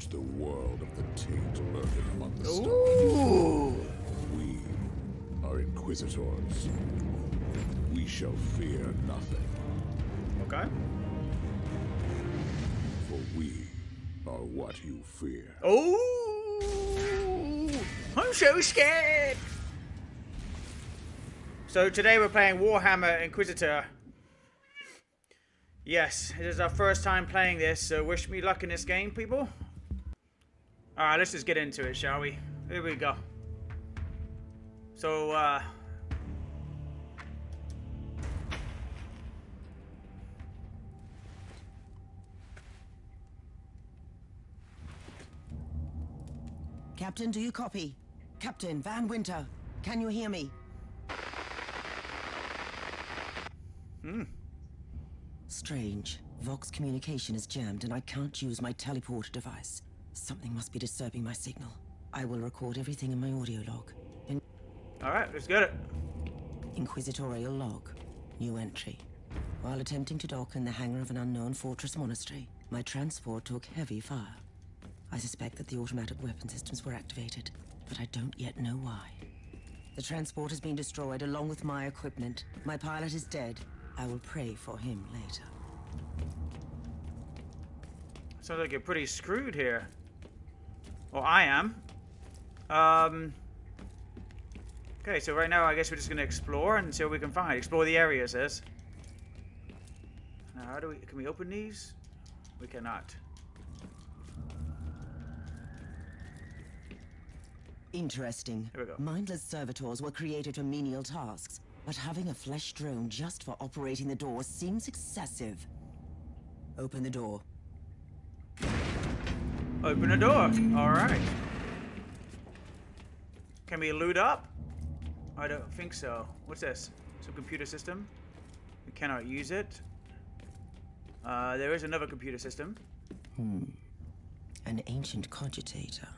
purge the world of the taint lurking among the stars. We are inquisitors. We shall fear nothing, Okay. for we are what you fear. Oh, I'm so scared. So today we're playing Warhammer Inquisitor. Yes, it is our first time playing this, so wish me luck in this game, people. Alright, let's just get into it, shall we? Here we go. So, uh... Captain, do you copy? Captain Van Winter, can you hear me? Hmm. Strange. Vox communication is jammed and I can't use my teleporter device. Something must be disturbing my signal. I will record everything in my audio log. In Alright, let's get it. Inquisitorial log. New entry. While attempting to dock in the hangar of an unknown fortress monastery, my transport took heavy fire. I suspect that the automatic weapon systems were activated, but I don't yet know why. The transport has been destroyed along with my equipment. My pilot is dead. I will pray for him later. Sounds like you're pretty screwed here. Well, I am. Um. Okay, so right now I guess we're just gonna explore and see what we can find. Explore the area, says. Now, how do we? Can we open these? We cannot. Interesting. Here we go. Mindless servitors were created for menial tasks, but having a flesh drone just for operating the door seems excessive. Open the door. Open the door. All right. Can we loot up? I don't think so. What's this? Some computer system. We cannot use it. Uh, there is another computer system. Hmm. An ancient cogitator.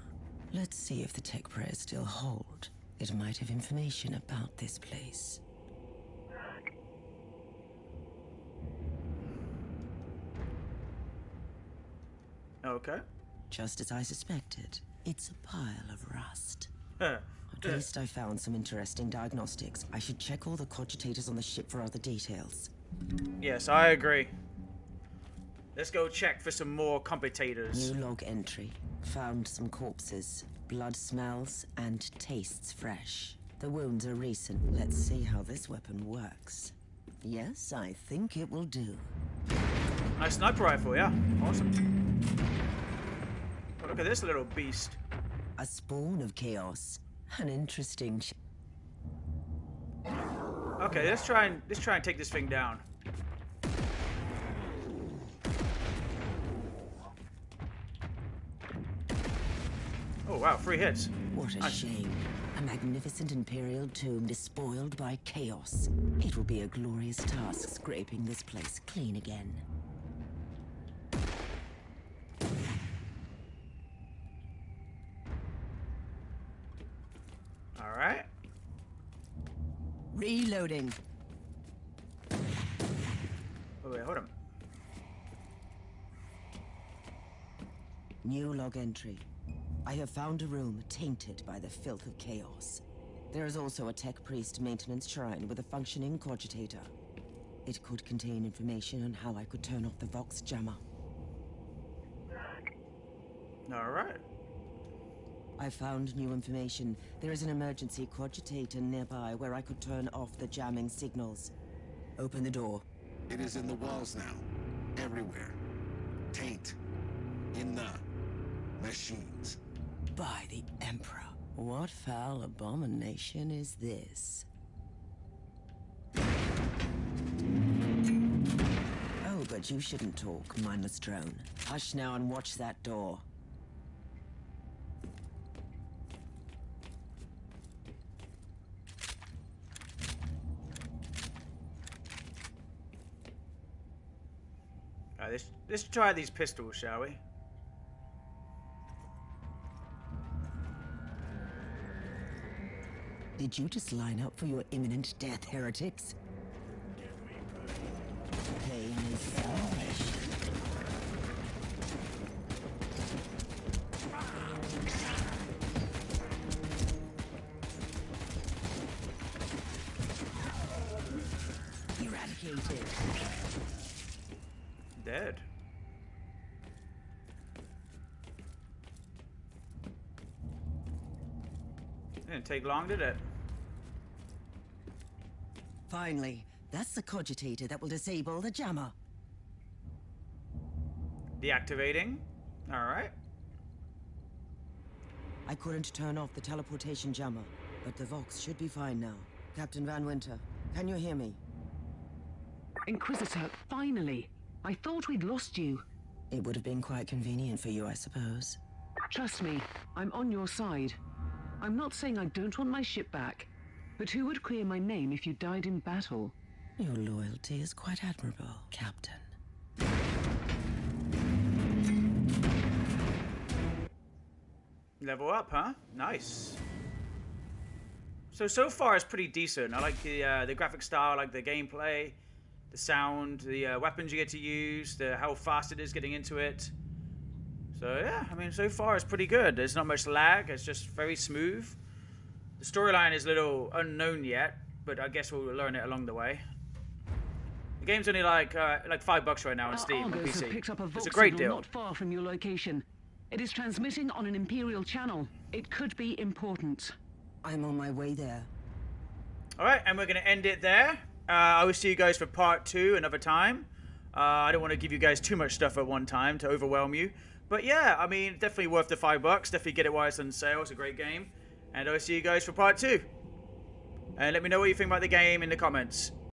Let's see if the tech prayers still hold. It might have information about this place. Okay. Just as I suspected, it's a pile of rust. At least I found some interesting diagnostics. I should check all the cogitators on the ship for other details. Yes, I agree. Let's go check for some more computators. New log entry. Found some corpses. Blood smells and tastes fresh. The wounds are recent. Let's see how this weapon works. Yes, I think it will do. Nice sniper rifle, yeah. Awesome. Look at this little beast. A spawn of chaos. An interesting Okay, let's try and let's try and take this thing down. Oh wow, three hits. What a Nice. shame. A magnificent imperial tomb despoiled by chaos. It will be a glorious task scraping this place clean again. All right. Reloading. Oh wait, hold on. New log entry. I have found a room tainted by the filth of chaos. There is also a tech priest maintenance shrine with a functioning cogitator. It could contain information on how I could turn off the Vox jammer. All right. I found new information. There is an emergency cogitator nearby where I could turn off the jamming signals. Open the door. It is in the walls now. Everywhere. Taint. In the machines. By the Emperor. What foul abomination is this? Oh, but you shouldn't talk, mindless drone. Hush now and watch that door. Let's let's try these pistols, shall we? Did you just line up for your imminent death, heretics? Dead. Didn't take long, did it? Finally, that's the cogitator that will disable the jammer. Deactivating. Alright. I couldn't turn off the teleportation jammer, but the Vox should be fine now. Captain Van Winter, can you hear me? Inquisitor, finally! I thought we'd lost you. It would have been quite convenient for you, I suppose. Trust me, I'm on your side. I'm not saying I don't want my ship back, but who would clear my name if you died in battle? Your loyalty is quite admirable, Captain. Level up, huh? Nice. So so far it's pretty decent. I like the uh, the graphic style, I like the gameplay, the sound, the uh, weapons you get to use, the how fast it is getting into it. So yeah, I mean so far it's pretty good. There's not much lag. It's just very smooth. The storyline is a little unknown yet, but I guess we'll learn it along the way. The game's only like uh, like five bucks right now on Our Steam on Argos have PC. picked up a It's Vox a great signal deal. not far from your location. It is transmitting on an Imperial channel. It could be important. I'm on my way there. All right, and we're going to end it there. Uh, I will see you guys for part two another time. Uh, I don't want to give you guys too much stuff at one time to overwhelm you. But yeah, I mean, definitely worth the five bucks. Definitely get it while it's on sale. It's a great game. And I'll see you guys for part two. And let me know what you think about the game in the comments.